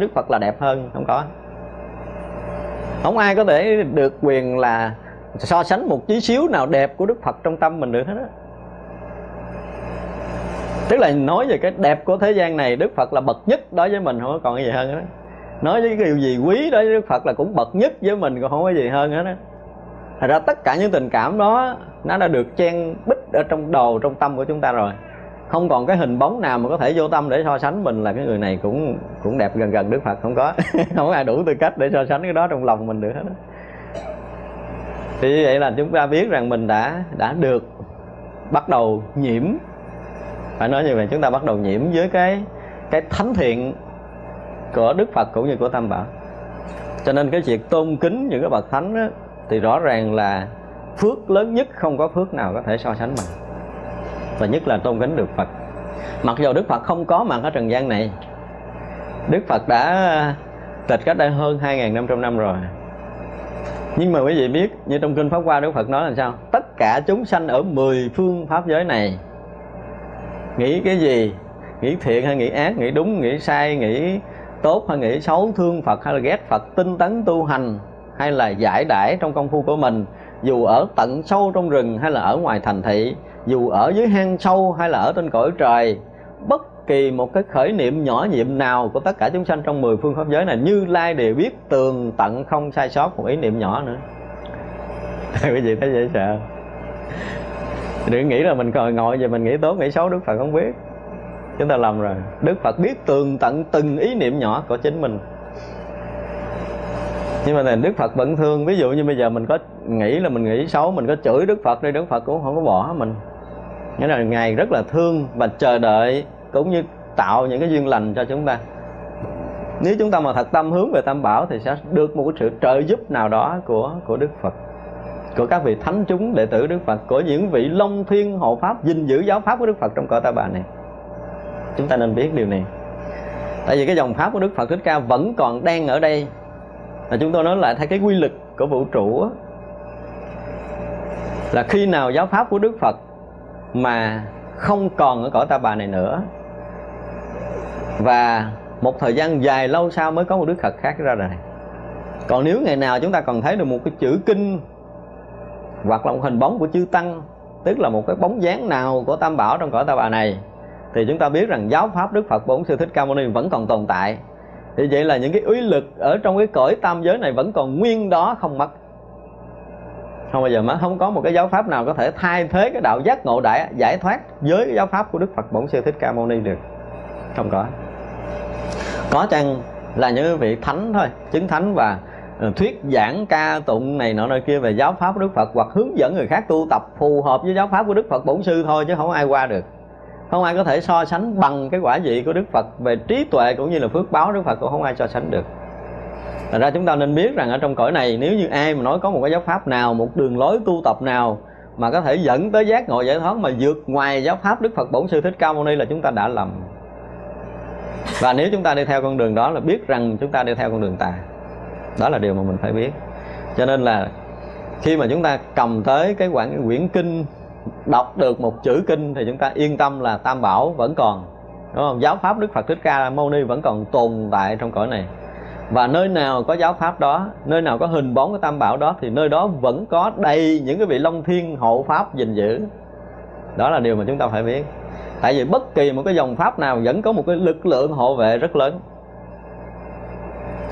Đức Phật là đẹp hơn, không có. Không ai có thể được quyền là so sánh một tí xíu nào đẹp của Đức Phật trong tâm mình được hết á. Tức là nói về cái đẹp của thế gian này, Đức Phật là bậc nhất đối với mình, không có còn cái gì hơn nữa. nói với cái điều gì quý đối với Đức Phật là cũng bậc nhất với mình, còn không có gì hơn hết á. Thật ra tất cả những tình cảm đó, nó đã được chen bích ở trong đầu, trong tâm của chúng ta rồi không còn cái hình bóng nào mà có thể vô tâm để so sánh mình là cái người này cũng cũng đẹp gần gần Đức Phật không có. Không ai đủ tư cách để so sánh cái đó trong lòng mình được hết đó. thì như vậy là chúng ta biết rằng mình đã đã được bắt đầu nhiễm. Phải nói như vậy chúng ta bắt đầu nhiễm với cái cái thánh thiện của Đức Phật cũng như của Tam Bảo. Cho nên cái việc tôn kính những cái bậc thánh đó, thì rõ ràng là phước lớn nhất không có phước nào có thể so sánh bằng và nhất là tôn kính được Phật. Mặc dù Đức Phật không có mặt ở trần gian này, Đức Phật đã tịch cách đây hơn 2.500 năm rồi. Nhưng mà quý vị biết, như trong kinh Pháp Hoa Đức Phật nói là sao? Tất cả chúng sanh ở mười phương pháp giới này, nghĩ cái gì? Nghĩ thiện hay nghĩ ác? Nghĩ đúng, nghĩ sai? Nghĩ tốt hay nghĩ xấu? Thương Phật hay là ghét Phật? Tinh tấn, tu hành hay là giải đãi trong công phu của mình? Dù ở tận sâu trong rừng hay là ở ngoài thành thị dù ở dưới hang sâu hay là ở trên cõi trời, bất kỳ một cái khởi niệm nhỏ nhiệm nào của tất cả chúng sanh trong mười phương pháp giới này như lai đều biết tường tận không sai sót một ý niệm nhỏ nữa. Quý vị thấy dễ sợ. Đừng nghĩ là mình còn ngồi về mình nghĩ tốt, nghĩ xấu, đức phật không biết. Chúng ta lầm rồi. Đức phật biết tường tận từng ý niệm nhỏ của chính mình. Nhưng mà đức phật vẫn thương ví dụ như bây giờ mình có nghĩ là mình nghĩ xấu, mình có chửi đức phật đi, đức phật cũng không có bỏ mình nghĩa là ngài rất là thương và chờ đợi cũng như tạo những cái duyên lành cho chúng ta. Nếu chúng ta mà thật tâm hướng về tam bảo thì sẽ được một cái sự trợ giúp nào đó của của đức phật, của các vị thánh chúng đệ tử đức phật, của những vị long thiên hộ pháp, gìn giữ giáo pháp của đức phật trong cõi ta bà này. Chúng ta nên biết điều này. Tại vì cái dòng pháp của đức phật thích ca vẫn còn đang ở đây. Là chúng tôi nói lại theo cái quy luật của vũ trụ là khi nào giáo pháp của đức phật mà không còn ở cõi ta bà này nữa. Và một thời gian dài lâu sau mới có một đức phật khác ra đời. Còn nếu ngày nào chúng ta còn thấy được một cái chữ kinh hoặc là một hình bóng của chư tăng, tức là một cái bóng dáng nào của tam bảo trong cõi ta bà này, thì chúng ta biết rằng giáo pháp đức phật bổn sư thích ca mâu ni vẫn còn tồn tại. Thì vậy là những cái uy lực ở trong cái cõi tam giới này vẫn còn nguyên đó không mất không bao giờ mất không có một cái giáo pháp nào có thể thay thế cái đạo giác ngộ đại giải thoát với cái giáo pháp của đức phật bổn sư thích ca mâu ni được. Không có. Có chăng là những vị thánh thôi, chứng thánh và ờ, thuyết giảng ca tụng này nọ nơi kia về giáo pháp của đức phật hoặc hướng dẫn người khác tu tập phù hợp với giáo pháp của đức phật bổn sư thôi chứ không ai qua được. Không ai có thể so sánh bằng cái quả vị của đức phật về trí tuệ cũng như là phước báo đức phật cũng không ai so sánh được. Thật ra chúng ta nên biết rằng ở trong cõi này nếu như ai mà nói có một cái giáo pháp nào, một đường lối tu tập nào mà có thể dẫn tới giác ngộ giải thoát mà vượt ngoài giáo pháp Đức Phật Bổn Sư Thích Ca Mâu Ni là chúng ta đã lầm. Và nếu chúng ta đi theo con đường đó là biết rằng chúng ta đi theo con đường tà. Đó là điều mà mình phải biết. Cho nên là khi mà chúng ta cầm tới cái quyển, quyển kinh đọc được một chữ kinh thì chúng ta yên tâm là Tam Bảo vẫn còn. Đúng không? Giáo pháp Đức Phật Thích Ca Mâu Ni vẫn còn tồn tại trong cõi này và nơi nào có giáo pháp đó, nơi nào có hình bóng của tam bảo đó, thì nơi đó vẫn có đầy những cái vị long thiên hộ pháp gìn giữ. Đó là điều mà chúng ta phải biết. Tại vì bất kỳ một cái dòng pháp nào vẫn có một cái lực lượng hộ vệ rất lớn.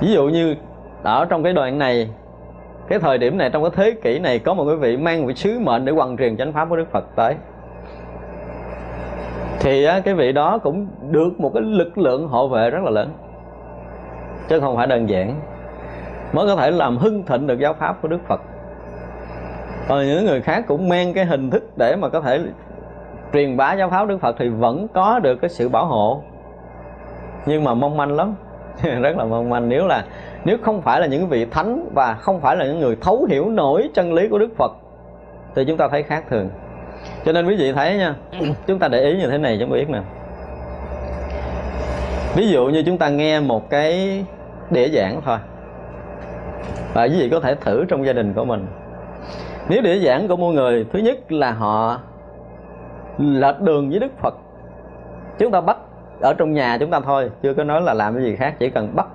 Ví dụ như ở trong cái đoạn này, cái thời điểm này trong cái thế kỷ này có một cái vị mang một sứ mệnh để hoàn truyền chánh pháp của đức phật tới. Thì cái vị đó cũng được một cái lực lượng hộ vệ rất là lớn chứ không phải đơn giản. Mới có thể làm hưng thịnh được giáo pháp của Đức Phật. Còn những người khác cũng mang cái hình thức để mà có thể truyền bá giáo pháp Đức Phật thì vẫn có được cái sự bảo hộ. Nhưng mà mong manh lắm. Rất là mong manh. Nếu là, nếu không phải là những vị thánh và không phải là những người thấu hiểu nổi chân lý của Đức Phật, thì chúng ta thấy khác thường. Cho nên quý vị thấy nha, chúng ta để ý như thế này chúng biết nè. Ví dụ như chúng ta nghe một cái đĩa giảng thôi. Và quý vị có thể thử trong gia đình của mình. Nếu đĩa giảng của mỗi người, thứ nhất là họ lệch đường với đức phật. Chúng ta bắt ở trong nhà chúng ta thôi, chưa có nói là làm cái gì khác, chỉ cần bắt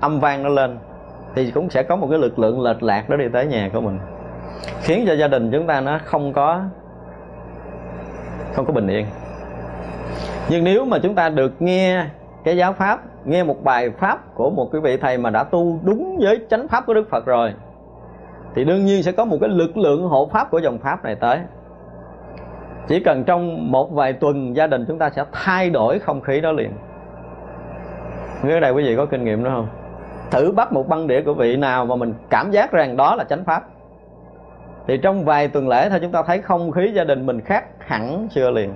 âm vang nó lên thì cũng sẽ có một cái lực lượng lệch lạc đó đi tới nhà của mình. Khiến cho gia đình chúng ta nó không có không có bình yên. Nhưng nếu mà chúng ta được nghe cái giáo pháp, nghe một bài pháp của một cái vị thầy mà đã tu đúng với chánh pháp của đức phật rồi, thì đương nhiên sẽ có một cái lực lượng hộ pháp của dòng pháp này tới. Chỉ cần trong một vài tuần, gia đình chúng ta sẽ thay đổi không khí đó liền. Ở đây quý vị có kinh nghiệm đó không? Thử bắt một băng đĩa của vị nào mà mình cảm giác rằng đó là chánh pháp. Thì trong vài tuần lễ thôi, chúng ta thấy không khí gia đình mình khác hẳn chưa liền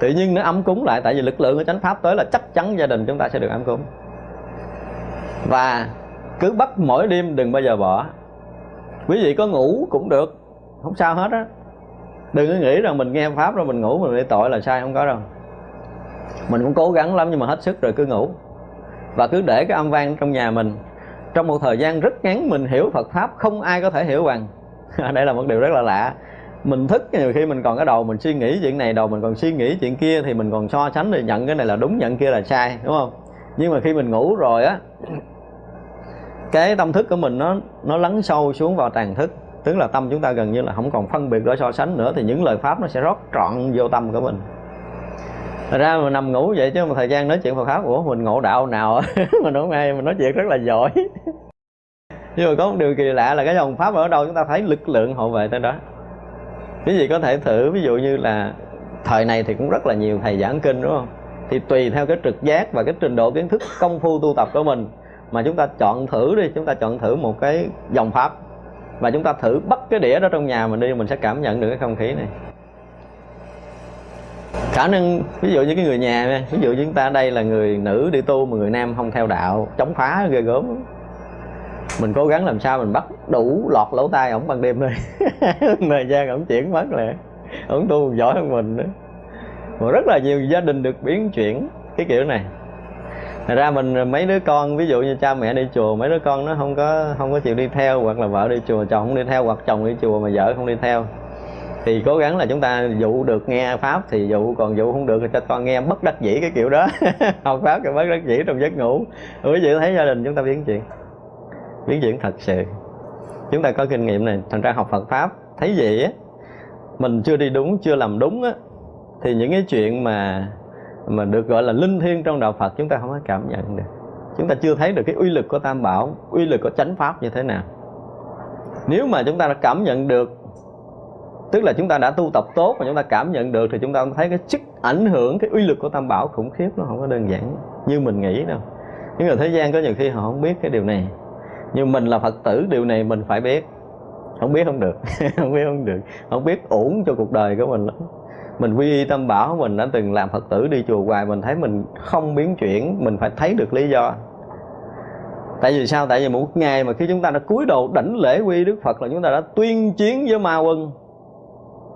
tự nhiên nó ấm cúng lại, tại vì lực lượng của chánh pháp tới là chắc chắn gia đình chúng ta sẽ được ấm cúng. Và cứ bắt mỗi đêm đừng bao giờ bỏ. Quý vị có ngủ cũng được, không sao hết á. Đừng có nghĩ rằng mình nghe pháp rồi mình ngủ mình bị tội là sai, không có đâu. Mình cũng cố gắng lắm nhưng mà hết sức rồi cứ ngủ. Và cứ để cái âm vang trong nhà mình. Trong một thời gian rất ngắn mình hiểu Phật pháp, không ai có thể hiểu bằng. Đây là một điều rất là lạ mình thức nhiều khi mình còn cái đầu mình suy nghĩ chuyện này, đầu mình còn suy nghĩ chuyện kia thì mình còn so sánh để nhận cái này là đúng, nhận kia là sai, đúng không? Nhưng mà khi mình ngủ rồi á, cái tâm thức của mình nó nó lắng sâu xuống vào tàn thức. Tức là tâm chúng ta gần như là không còn phân biệt để so sánh nữa, thì những lời pháp nó sẽ rót trọn vô tâm của mình. Thật ra mình nằm ngủ vậy chứ một thời gian nói chuyện Phật pháp của mình ngộ đạo nào? Mà nói ngay mình nói chuyện rất là giỏi. Nhưng mà có một điều kỳ lạ là cái dòng pháp ở đâu chúng ta thấy lực lượng hộ vệ tới đó quý vị có thể thử, ví dụ như là thời này thì cũng rất là nhiều thầy giảng kinh, đúng không? Thì tùy theo cái trực giác và cái trình độ kiến thức công phu tu tập của mình mà chúng ta chọn thử đi, chúng ta chọn thử một cái dòng pháp và chúng ta thử bắt cái đĩa đó trong nhà mình đi, mình sẽ cảm nhận được cái không khí này. Khả năng, ví dụ như cái người nhà ví dụ như chúng ta đây là người nữ đi tu mà người nam không theo đạo, chống phá ghê gớm. Mình cố gắng làm sao mình bắt đủ lọt lỗ tai ổng ban đêm thôi thời gian ổng chuyển mất lẹ, ổng tu giỏi hơn mình nữa. Mà rất là nhiều gia đình được biến chuyển cái kiểu này. Thật ra mình mấy đứa con ví dụ như cha mẹ đi chùa mấy đứa con nó không có không có chịu đi theo hoặc là vợ đi chùa chồng không đi theo hoặc chồng đi chùa mà vợ không đi theo. Thì cố gắng là chúng ta dụ được nghe pháp thì dụ còn dụ không được thì cho con nghe bất đắc dĩ cái kiểu đó. Học pháp cái bất đắc dĩ trong giấc ngủ. Quý vị thấy gia đình chúng ta biến chuyển biến chuyển thật sự chúng ta có kinh nghiệm này, thành ra học Phật pháp, thấy vậy á. Mình chưa đi đúng, chưa làm đúng á. Thì những cái chuyện mà mà được gọi là linh thiêng trong đạo Phật chúng ta không có cảm nhận được. Chúng ta chưa thấy được cái uy lực của Tam Bảo, uy lực của chánh pháp như thế nào. Nếu mà chúng ta đã cảm nhận được, tức là chúng ta đã tu tập tốt và chúng ta cảm nhận được, thì chúng ta thấy cái sức ảnh hưởng, cái uy lực của Tam Bảo khủng khiếp, nó không có đơn giản như mình nghĩ đâu. Những người thế gian có nhiều khi họ không biết cái điều này nhưng mình là phật tử, điều này mình phải biết. Không biết không được. Không biết không được. Không biết ổn cho cuộc đời của mình lắm. Mình quy y tâm bảo, mình đã từng làm phật tử, đi chùa hoài, mình thấy mình không biến chuyển, mình phải thấy được lý do. Tại vì sao? Tại vì một ngày mà khi chúng ta đã cúi đầu đảnh lễ quy đức phật là chúng ta đã tuyên chiến với ma quân.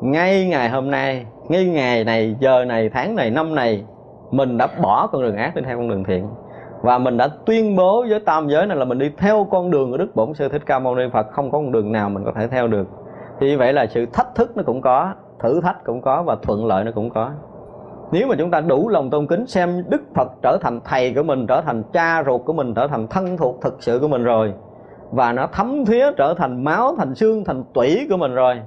Ngay ngày hôm nay, ngay ngày này, giờ này, tháng này, năm này, mình đã bỏ con đường ác đi theo con đường thiện và mình đã tuyên bố với tam giới này là mình đi theo con đường của đức bổn sư thích ca mâu ni phật. Không có con đường nào mình có thể theo được. Thì như vậy là sự thách thức nó cũng có, thử thách cũng có và thuận lợi nó cũng có. Nếu mà chúng ta đủ lòng tôn kính xem đức phật trở thành thầy của mình, trở thành cha ruột của mình, trở thành thân thuộc thực sự của mình rồi, và nó thấm thía trở thành máu, thành xương, thành tủy của mình rồi,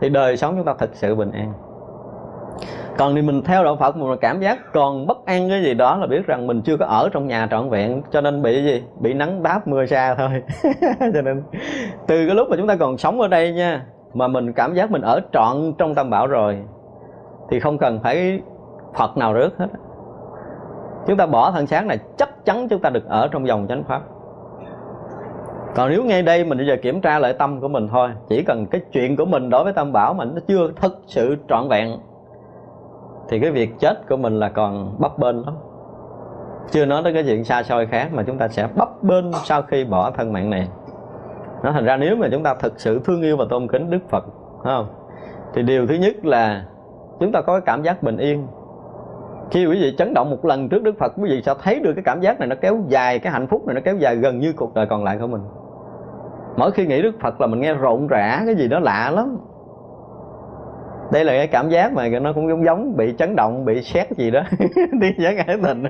thì đời sống chúng ta thực sự bình an còn thì mình theo đạo phật mà cảm giác còn bất an cái gì đó là biết rằng mình chưa có ở trong nhà trọn vẹn, cho nên bị gì? Bị nắng đáp mưa xa thôi. Cho nên từ cái lúc mà chúng ta còn sống ở đây nha, mà mình cảm giác mình ở trọn trong tam bảo rồi, thì không cần phải phật nào rước hết. Chúng ta bỏ thân sáng này, chắc chắn chúng ta được ở trong dòng chánh pháp. Còn nếu ngay đây mình bây giờ kiểm tra lại tâm của mình thôi, chỉ cần cái chuyện của mình đối với tam bảo mà nó chưa thực sự trọn vẹn thì cái việc chết của mình là còn bấp bênh lắm. Chưa nói tới cái chuyện xa xôi khác mà chúng ta sẽ bấp bênh sau khi bỏ thân mạng này. Nó thành ra nếu mà chúng ta thực sự thương yêu và tôn kính đức phật không? Thì điều thứ nhất là chúng ta có cái cảm giác bình yên. Khi quý vị chấn động một lần trước đức phật, quý vị sẽ thấy được cái cảm giác này nó kéo dài, cái hạnh phúc này nó kéo dài gần như cuộc đời còn lại của mình. Mỗi khi nghĩ đức phật là mình nghe rộn rã, cái gì đó lạ lắm đây là cái cảm giác mà nó cũng giống giống bị chấn động bị xét gì đó. Đi giác ái tình.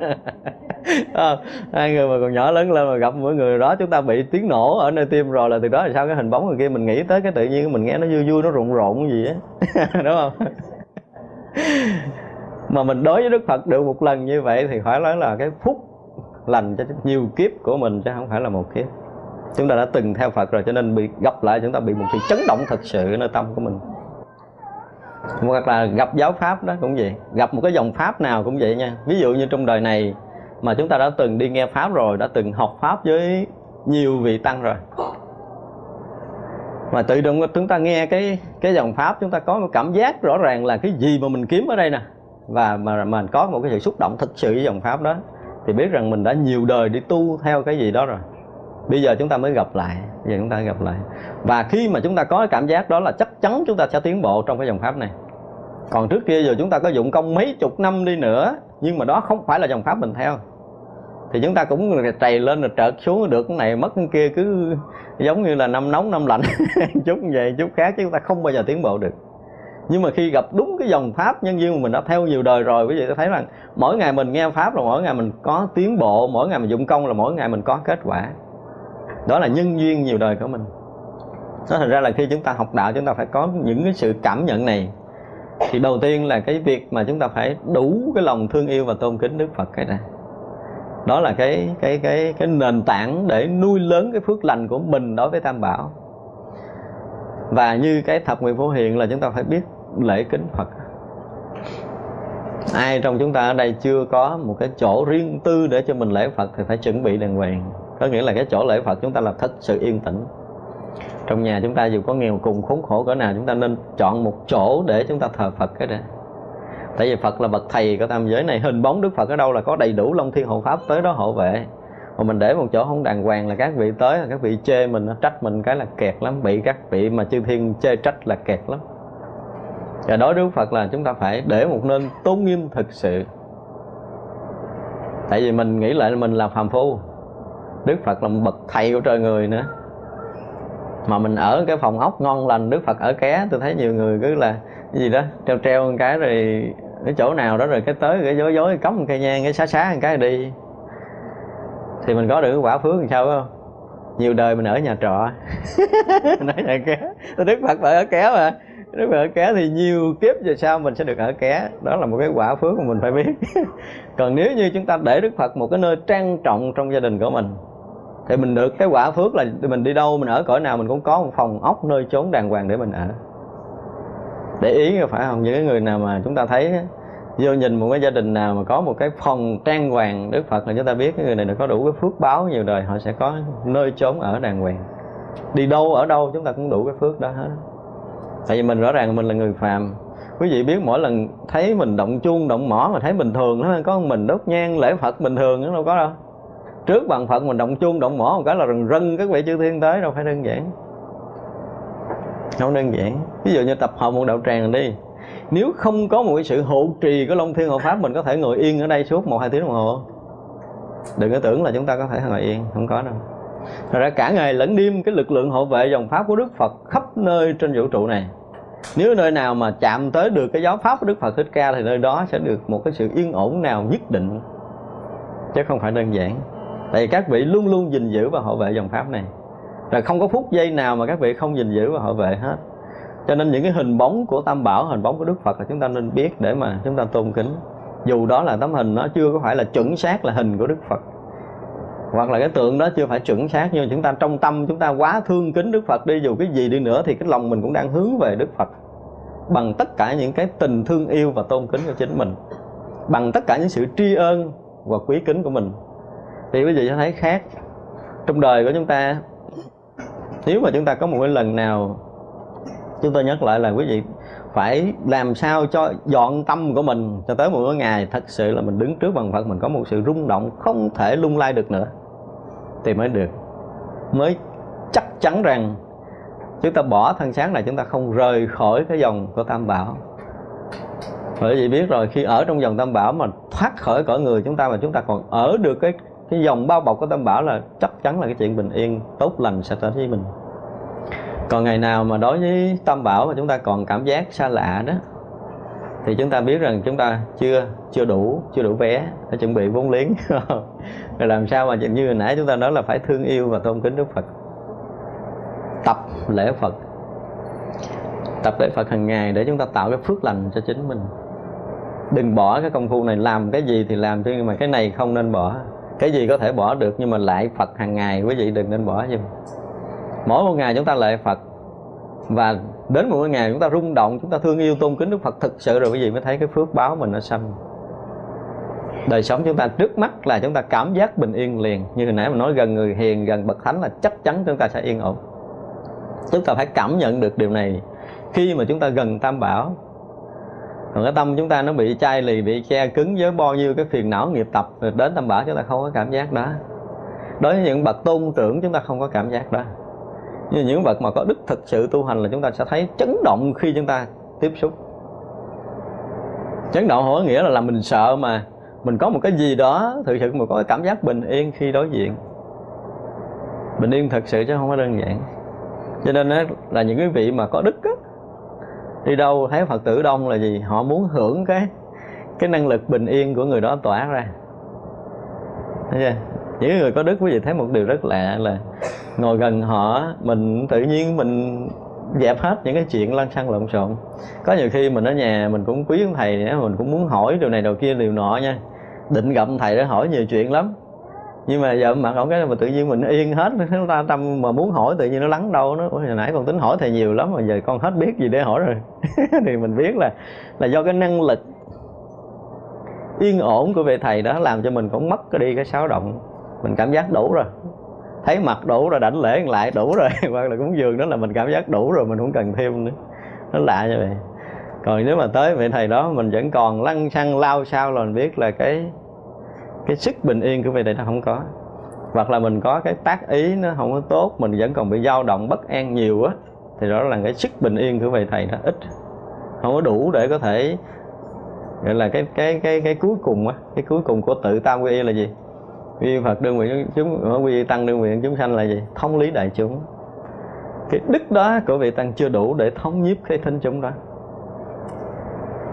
À, hai người mà còn nhỏ lớn lên mà gặp mỗi người đó chúng ta bị tiếng nổ ở nơi tim rồi là từ đó là sao? Cái hình bóng người kia mình nghĩ tới cái tự nhiên mình nghe nó vui vui nó rộn rộn gì á. Đúng không? Mà mình đối với đức phật được một lần như vậy thì phải nói là cái phúc lành cho nhiều kiếp của mình chứ không phải là một kiếp. Chúng ta đã từng theo phật rồi cho nên bị gặp lại chúng ta bị một sự chấn động thật sự ở nơi tâm của mình hoặc là gặp giáo pháp đó cũng vậy. Gặp một cái dòng pháp nào cũng vậy nha. Ví dụ như trong đời này mà chúng ta đã từng đi nghe pháp rồi, đã từng học pháp với nhiều vị tăng rồi. Mà tự động chúng ta nghe cái cái dòng pháp, chúng ta có một cảm giác rõ ràng là cái gì mà mình kiếm ở đây nè. Và mà mình có một cái sự xúc động thật sự với dòng pháp đó. Thì biết rằng mình đã nhiều đời đi tu theo cái gì đó rồi bây giờ chúng ta mới gặp lại, bây giờ chúng ta gặp lại. Và khi mà chúng ta có cái cảm giác đó là chắc chắn chúng ta sẽ tiến bộ trong cái dòng pháp này. Còn trước kia giờ chúng ta có dụng công mấy chục năm đi nữa, nhưng mà đó không phải là dòng pháp mình theo. Thì chúng ta cũng trầy lên rồi trợt xuống được cái này, mất cái kia cứ giống như là năm nóng, năm lạnh. Chút vậy, chút khác chứ chúng ta không bao giờ tiến bộ được. Nhưng mà khi gặp đúng cái dòng pháp nhân duyên mà mình đã theo nhiều đời rồi, quý vị ta thấy rằng mỗi ngày mình nghe pháp là mỗi ngày mình có tiến bộ, mỗi ngày mình dụng công là mỗi ngày mình có kết quả đó là nhân duyên nhiều đời của mình. Nó thành ra là khi chúng ta học đạo, chúng ta phải có những cái sự cảm nhận này. Thì đầu tiên là cái việc mà chúng ta phải đủ cái lòng thương yêu và tôn kính Đức Phật cái này đó là cái cái cái cái nền tảng để nuôi lớn cái phước lành của mình đối với Tam Bảo. Và như cái thập nguyện phổ hiện là chúng ta phải biết lễ kính Phật. Ai trong chúng ta ở đây chưa có một cái chỗ riêng tư để cho mình lễ Phật thì phải chuẩn bị đàng hoàng có nghĩa là cái chỗ lễ Phật chúng ta là thích sự yên tĩnh. Trong nhà chúng ta dù có nghèo cùng khốn khổ cỡ nào, chúng ta nên chọn một chỗ để chúng ta thờ Phật cái đó tại vì Phật là bậc thầy của tam giới này hình bóng Đức Phật ở đâu là có đầy đủ Long Thiên Hộ Pháp tới đó hộ vệ. Mà mình để một chỗ không đàng hoàng là các vị tới là các vị chê mình nó trách mình cái là kẹt lắm, bị các vị mà chư thiên chê trách là kẹt lắm. Và đối với Phật là chúng ta phải để một nơi tôn nghiêm thực sự. Tại vì mình nghĩ lại mình là phàm phu. Đức Phật là một bậc thầy của trời người nữa. Mà mình ở cái phòng ốc ngon lành, Đức Phật ở ké, tôi thấy nhiều người cứ là cái gì đó, treo treo một cái rồi cái chỗ nào đó rồi cái tới cái dối dối, cắm một cây nhang, cái xá xá một cái đi. Thì mình có được cái quả phước làm sao không? Nhiều đời mình ở nhà trọ. Nói nhà ké. Đức phật ở ké mà. Đức phật ở ké thì nhiều kiếp về sau mình sẽ được ở ké. Đó là một cái quả phước mà mình phải biết. Còn nếu như chúng ta để đức phật một cái nơi trang trọng trong gia đình của mình thì mình được, cái quả phước là mình đi đâu, mình ở cõi nào mình cũng có một phòng ốc nơi chốn đàng hoàng để mình ở. Để ý phải không? Những cái người nào mà chúng ta thấy vô nhìn một cái gia đình nào mà có một cái phòng trang hoàng, đức phật là chúng ta biết cái người này có đủ cái phước báo nhiều đời, họ sẽ có nơi chốn ở đàng hoàng. Đi đâu, ở đâu chúng ta cũng đủ cái phước đó hết. Tại vì mình rõ ràng mình là người phàm. Quý vị biết mỗi lần thấy mình động chuông, động mỏ mà thấy bình thường, nó có mình, đốt nhang, lễ phật bình thường, nó đâu có đâu trước bằng phận mình động chuông, động mỏ một cái là rần rân các vị chư thiên tới, đâu phải đơn giản. Không đơn giản. Ví dụ như tập hợp một đạo tràng đi. Nếu không có một cái sự hộ trì của long thiên hộ pháp, mình có thể ngồi yên ở đây suốt một hai tiếng đồng hồ. Đừng có tưởng là chúng ta có thể ngồi yên, không có đâu. Thật ra cả ngày lẫn đêm, cái lực lượng hộ vệ dòng pháp của Đức Phật khắp nơi trên vũ trụ này. Nếu nơi nào mà chạm tới được cái giáo pháp của Đức Phật Thích Ca Thì nơi đó sẽ được một cái sự yên ổn nào nhất định. Chứ không phải đơn giản. Tại vì các vị luôn luôn gìn giữ và hộ vệ dòng pháp này. Là không có phút giây nào mà các vị không gìn giữ và hộ vệ hết. Cho nên những cái hình bóng của tam bảo, hình bóng của đức phật là chúng ta nên biết để mà chúng ta tôn kính. Dù đó là tấm hình nó chưa có phải là chuẩn xác là hình của đức phật, hoặc là cái tượng đó chưa phải chuẩn xác, nhưng chúng ta trong tâm chúng ta quá thương kính đức phật đi, dù cái gì đi nữa thì cái lòng mình cũng đang hướng về đức phật. Bằng tất cả những cái tình thương yêu và tôn kính của chính mình. Bằng tất cả những sự tri ân và quý kính của mình thì quý vị sẽ thấy khác. Trong đời của chúng ta, nếu mà chúng ta có một cái lần nào, chúng tôi nhắc lại là quý vị phải làm sao cho dọn tâm của mình cho tới một cái ngày thật sự là mình đứng trước bằng Phật mình có một sự rung động không thể lung lay được nữa, thì mới được. Mới chắc chắn rằng chúng ta bỏ thân sáng này, chúng ta không rời khỏi cái dòng của Tam Bảo. Bởi vì biết rồi, khi ở trong dòng Tam Bảo mà thoát khỏi cõi người chúng ta mà chúng ta còn ở được cái cái dòng bao bọc của Tam Bảo là chắc chắn là cái chuyện bình yên tốt lành sẽ tới với mình. Còn ngày nào mà đối với tam bảo mà chúng ta còn cảm giác xa lạ đó, thì chúng ta biết rằng chúng ta chưa chưa đủ chưa đủ vé phải chuẩn bị vốn liếng. Rồi làm sao mà như hồi nãy chúng ta nói là phải thương yêu và tôn kính Đức Phật. Tập lễ Phật. Tập lễ Phật hàng ngày để chúng ta tạo cái phước lành cho chính mình. Đừng bỏ cái công phu này, làm cái gì thì làm chứ, nhưng mà cái này không nên bỏ cái gì có thể bỏ được nhưng mà lại Phật hàng ngày? Quý vị đừng nên bỏ giùm mỗi một ngày chúng ta lệ Phật. Và đến một ngày chúng ta rung động, chúng ta thương yêu, tôn kính Đức Phật thực sự rồi, quý vị mới thấy cái phước báo mình nó xâm. Đời sống chúng ta trước mắt là chúng ta cảm giác bình yên liền. Như hồi nãy mình nói, gần người hiền, gần bậc thánh là chắc chắn chúng ta sẽ yên ổn. Chúng ta phải cảm nhận được điều này. Khi mà chúng ta gần tam bảo còn cái tâm chúng ta nó bị chai lì bị che cứng với bao nhiêu cái phiền não nghiệp tập rồi đến tâm bảo chúng ta không có cảm giác đó. Đối với những bậc tôn trưởng chúng ta không có cảm giác đó. Nhưng những bậc mà có đức thực sự tu hành là chúng ta sẽ thấy chấn động khi chúng ta tiếp xúc. Chấn động không có nghĩa là làm mình sợ mà mình có một cái gì đó thực sự mình có cái cảm giác bình yên khi đối diện. Bình yên thật sự chứ không có đơn giản. Cho nên là những cái vị mà có đức á, đi đâu thấy phật tử đông là gì? Họ muốn hưởng cái cái năng lực bình yên của người đó tỏa ra. Thấy chưa? Những người có đức quý vị thấy một điều rất lạ là ngồi gần họ, mình tự nhiên mình dẹp hết những cái chuyện lăn xăng lộn xộn. Có nhiều khi mình ở nhà mình cũng quý ông thầy, mình cũng muốn hỏi điều này điều kia, điều nọ nha. Định gặp thầy để hỏi nhiều chuyện lắm nhưng mà giờ mặt ổng cái mà tự nhiên mình yên hết chúng ta tâm mà muốn hỏi tự nhiên nó lắng đâu nó. Hồi nãy con tính hỏi thầy nhiều lắm mà giờ con hết biết gì để hỏi rồi. Thì mình biết là là do cái năng lực yên ổn của vị thầy đó làm cho mình cũng mất cái đi cái xáo động. Mình cảm giác đủ rồi. Thấy mặt đủ rồi, đảnh lễ lại đủ rồi. Hoặc là cúng dường đó là mình cảm giác đủ rồi, mình không cần thêm nữa. Nó lạ như vậy. Còn nếu mà tới vị thầy đó, mình vẫn còn lăn xăng lao sao là mình biết là cái cái sức bình yên của vị thầy nó không có. Hoặc là mình có cái tác ý nó không có tốt, mình vẫn còn bị dao động, bất an nhiều á, thì đó là cái sức bình yên của vị thầy nó ít. Không có đủ để có thể, gọi là cái cái cái cái cuối cùng á, cái cuối cùng của tự tam quy y là gì? Quy phật đương nguyện chúng, quy tăng đương nguyện chúng sanh là gì? Thông lý đại chúng. Cái đức đó của vị tăng chưa đủ để thống nhiếp cái thính chúng đó.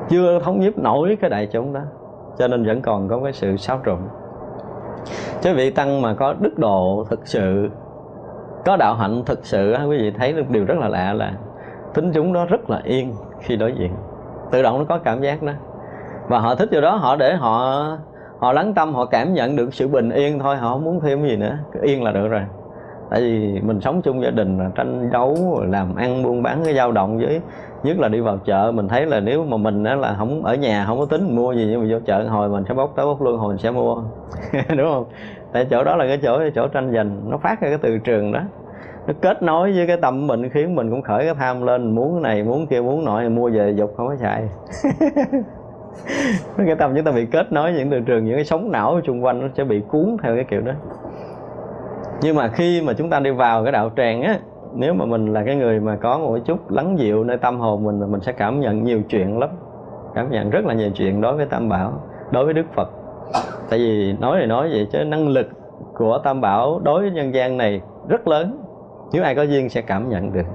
Chưa thống nhiếp nổi cái đại chúng đó cho nên vẫn còn có cái sự xáo trộn. Chứ vị tăng mà có đức độ thực sự, có đạo hạnh thực sự quý vị thấy được điều rất là lạ là tính chúng nó rất là yên khi đối diện. Tự động nó có cảm giác đó. Và họ thích điều đó, họ để họ họ lắng tâm, họ cảm nhận được sự bình yên thôi, họ không muốn thêm gì nữa. Yên là được rồi. Tại vì mình sống chung gia đình là tranh đấu làm ăn, buôn bán, cái dao động với nhất là đi vào chợ, mình thấy là nếu mà mình á là không ở nhà không có tính mua gì, nhưng mà vô chợ hồi mình sẽ bốc tới bốc luôn hồi mình sẽ mua. Đúng không? Tại chỗ đó là cái chỗ cái chỗ tranh giành, nó phát ra cái từ trường đó. Nó kết nối với cái tâm mình, khiến mình cũng khởi cái tham lên, muốn cái này, muốn kia, muốn nọ, mua về dục không có xài. Cái tâm chúng ta bị kết nối những từ trường, những cái sóng não xung quanh nó sẽ bị cuốn theo cái kiểu đó. Nhưng mà khi mà chúng ta đi vào cái đạo tràng á nếu mà mình là cái người mà có một chút lắng dịu nơi tâm hồn mình mình sẽ cảm nhận nhiều chuyện lắm. Cảm nhận rất là nhiều chuyện đối với tam bảo, đối với đức phật. Tại vì nói thì nói vậy chứ năng lực của tam bảo đối với nhân gian này rất lớn. Nếu ai có duyên sẽ cảm nhận được.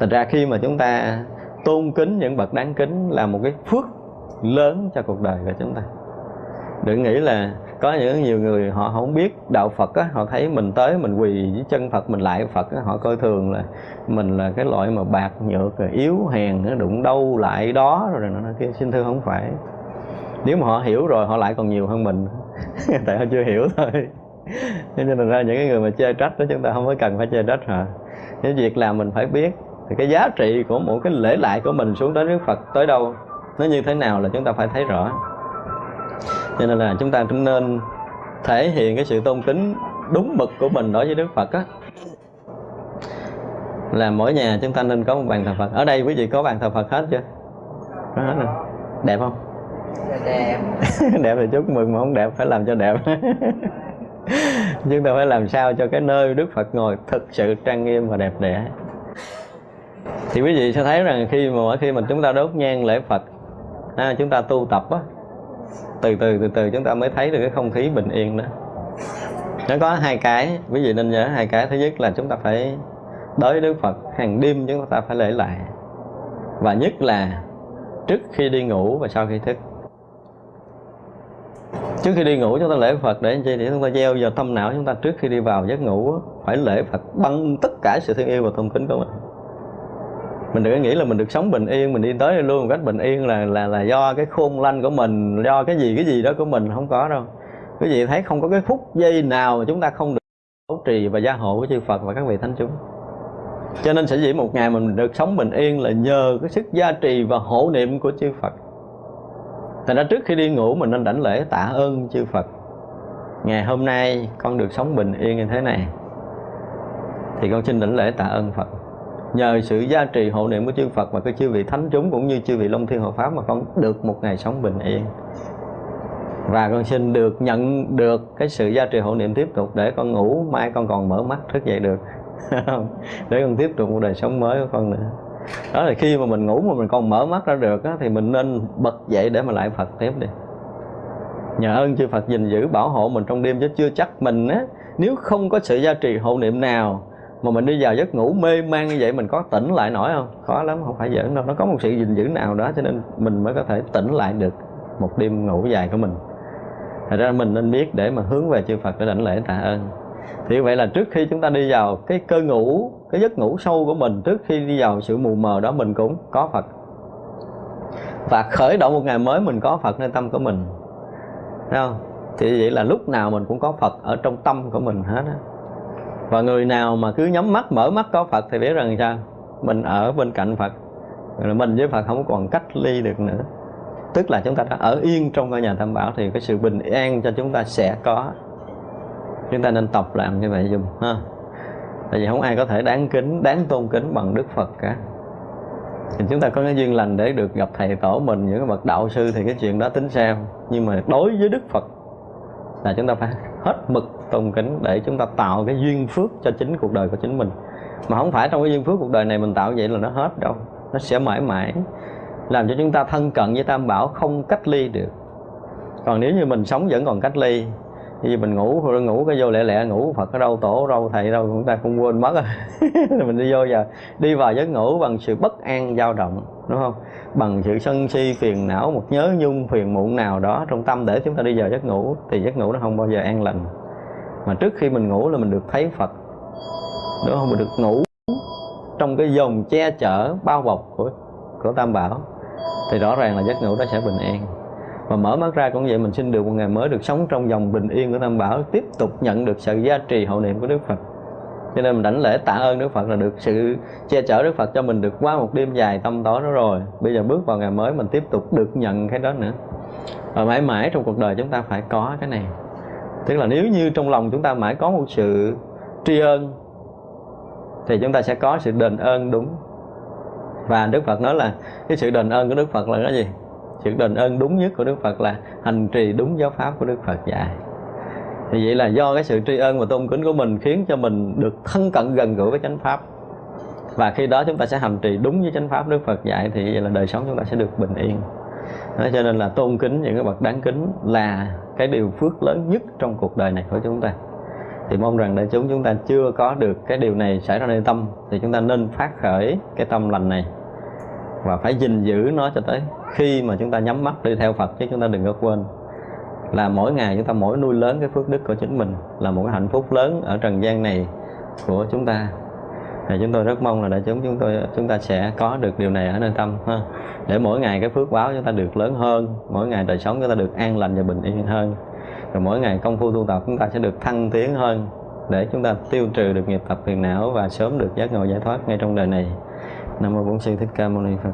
Thành ra khi mà chúng ta tôn kính những bậc đáng kính là một cái phước lớn cho cuộc đời của chúng ta đừng nghĩ là có những nhiều người họ không biết đạo Phật á, họ thấy mình tới mình quỳ với chân Phật mình lại Phật á, họ coi thường là mình là cái loại mà bạc nhược rồi yếu hèn nó đụng đâu lại đó rồi nó kia. Xin thưa không phải. Nếu mà họ hiểu rồi họ lại còn nhiều hơn mình. Tại họ chưa hiểu thôi. Cho nên là ra những cái người mà chê trách đó chúng ta không có cần phải chê trách họ. Cái việc làm mình phải biết thì cái giá trị của một cái lễ lại của mình xuống tới Đức Phật tới đâu nó như thế nào là chúng ta phải thấy rõ cho nên là chúng ta cũng nên thể hiện cái sự tôn kính đúng mực của mình đối với Đức Phật á. Là mỗi nhà chúng ta nên có một bàn thờ Phật. Ở đây quý vị có bàn thờ Phật hết chưa? Có hết rồi. Đẹp không? Đẹp. Đẹp thì chúc mừng mà không đẹp phải làm cho đẹp. Chúng ta phải làm sao cho cái nơi Đức Phật ngồi thực sự trang nghiêm và đẹp đẽ. Thì quý vị sẽ thấy rằng khi mà mỗi khi mà chúng ta đốt nhang lễ Phật à, chúng ta tu tập á từ từ từ từ chúng ta mới thấy được cái không khí bình yên đó. Nó có hai cái, quý vị nên nhớ, hai cái. Thứ nhất là chúng ta phải đối với đức phật, hàng đêm chúng ta phải lễ lại. Và nhất là trước khi đi ngủ và sau khi thức. Trước khi đi ngủ chúng ta lễ Phật để chi? Để chúng ta gieo vào tâm não chúng ta trước khi đi vào giấc ngủ phải lễ Phật bằng tất cả sự thương yêu và tôn kính của mình mình đừng có nghĩ là mình được sống bình yên, mình đi tới đây luôn một cách bình yên là là là do cái khôn lanh của mình, do cái gì cái gì đó của mình không có đâu. Quý vị thấy không có cái phút giây nào mà chúng ta không được bảo trì và gia hộ của chư Phật và các vị thánh chúng. Cho nên sẽ dĩ một ngày mình được sống bình yên là nhờ cái sức gia trì và hộ niệm của chư Phật. Thành ra trước khi đi ngủ mình nên đảnh lễ tạ ơn chư Phật. Ngày hôm nay con được sống bình yên như thế này, Thì con xin đảnh lễ tạ ơn Phật. Nhờ sự gia trì hộ niệm của chư Phật và cái chư vị thánh chúng cũng như chư vị Long Thiên Hộ Pháp mà con được một ngày sống bình yên. Và con xin được nhận được cái sự gia trì hộ niệm tiếp tục để con ngủ mai con còn mở mắt thức dậy được. Để con tiếp tục một đời sống mới của con nữa. Đó là khi mà mình ngủ mà mình còn mở mắt ra được á, thì mình nên bật dậy để mà lại Phật tiếp đi. Nhờ ơn chư Phật gìn giữ bảo hộ mình trong đêm chứ chưa chắc mình á nếu không có sự gia trì hộ niệm nào mà mình đi vào giấc ngủ mê man như vậy, mình có tỉnh lại nổi không? Khó lắm, không phải giỡn đâu nó có một sự gìn giữ nào đó, cho nên mình mới có thể tỉnh lại được một đêm ngủ dài của mình. Thật ra mình nên biết để mà hướng về chư Phật để đảnh lễ tạ ơn. Thì vậy là trước khi chúng ta đi vào cái cơ ngủ, cái giấc ngủ sâu của mình, trước khi đi vào sự mù mờ đó, mình cũng có Phật. Và khởi động một ngày mới, mình có Phật nơi tâm của mình. Thấy không? thì vậy là lúc nào mình cũng có Phật ở trong tâm của mình hết á và người nào mà cứ nhắm mắt, mở mắt có Phật thì biết rằng sao? Mình ở bên cạnh Phật. Rồi mình với Phật không còn cách ly được nữa. Tức là chúng ta đã ở yên trong ngôi nhà tam bảo thì cái sự bình an cho chúng ta sẽ có. Chúng ta nên tập làm như vậy dùm, ha. Tại vì không ai có thể đáng kính, đáng tôn kính bằng đức phật cả. Thì chúng ta có cái duyên lành để được gặp thầy tổ mình, những cái bậc đạo sư thì cái chuyện đó tính sao? Nhưng mà đối với đức phật là chúng ta phải hết mực tôn kính để chúng ta tạo cái duyên phước cho chính cuộc đời của chính mình. Mà không phải trong cái duyên phước cuộc đời này mình tạo vậy là nó hết đâu. Nó sẽ mãi mãi, làm cho chúng ta thân cận với tam bảo không cách ly được. Còn nếu như mình sống vẫn còn cách ly, như mình ngủ rồi ngủ cái vô lẹ lẹ, ngủ phật ở đâu, tổ ở đâu, thầy đâu chúng ta không quên mất rồi. Mình đi vô giờ, đi vào giấc ngủ bằng sự bất an dao động đúng không? Bằng sự sân si, phiền não, một nhớ nhung, phiền muộn nào đó trong tâm để chúng ta đi vào giấc ngủ, thì giấc ngủ nó không bao giờ an lành. Mà trước khi mình ngủ là mình được thấy phật, đúng không? Mình được ngủ trong cái dòng che chở, bao bọc của của tam bảo, thì rõ ràng là giấc ngủ đó sẽ bình an. Và mở mắt ra cũng vậy, mình xin được một ngày mới được sống trong dòng bình yên của tam bảo, tiếp tục nhận được sự gia trì hậu niệm của đức phật cho nên mình đảnh lễ tạ ơn đức phật là được sự che chở đức phật cho mình được qua một đêm dài tâm tối đó rồi. Bây giờ bước vào ngày mới, mình tiếp tục được nhận cái đó nữa. Và mãi mãi trong cuộc đời chúng ta phải có cái này. Tức là nếu như trong lòng chúng ta mãi có một sự tri ân, thì chúng ta sẽ có sự đền ơn đúng. Và đức phật nói là cái sự đền ơn của đức phật là cái gì? Sự đền ơn đúng nhất của đức phật là hành trì đúng giáo pháp của đức phật. Dạy thì vậy là do cái sự tri ân và tôn kính của mình khiến cho mình được thân cận gần gũi với chánh pháp. Và khi đó chúng ta sẽ hành trì đúng với chánh pháp đức phật dạy thì vậy là đời sống chúng ta sẽ được bình yên. Đó, cho nên là tôn kính những cái bậc đáng kính là cái điều phước lớn nhất trong cuộc đời này của chúng ta. Thì mong rằng đại chúng chúng ta chưa có được cái điều này xảy ra nơi tâm thì chúng ta nên phát khởi cái tâm lành này và phải gìn giữ nó cho tới khi mà chúng ta nhắm mắt đi theo Phật chứ chúng ta đừng có quên là mỗi ngày chúng ta mỗi nuôi lớn cái phước đức của chính mình, là một cái hạnh phúc lớn ở trần gian này của chúng ta. Thì chúng tôi rất mong là đại chúng chúng tôi, chúng ta sẽ có được điều này ở nơi tâm, ha. Để mỗi ngày cái phước báo chúng ta được lớn hơn, mỗi ngày đời sống chúng ta được an lành và bình yên hơn. Rồi mỗi ngày công phu tu tập chúng ta sẽ được thăng tiến hơn, để chúng ta tiêu trừ được nghiệp tập phiền não và sớm được giác ngộ giải thoát ngay trong đời này. Nam mô bổn sư thích ca mâu ni phật.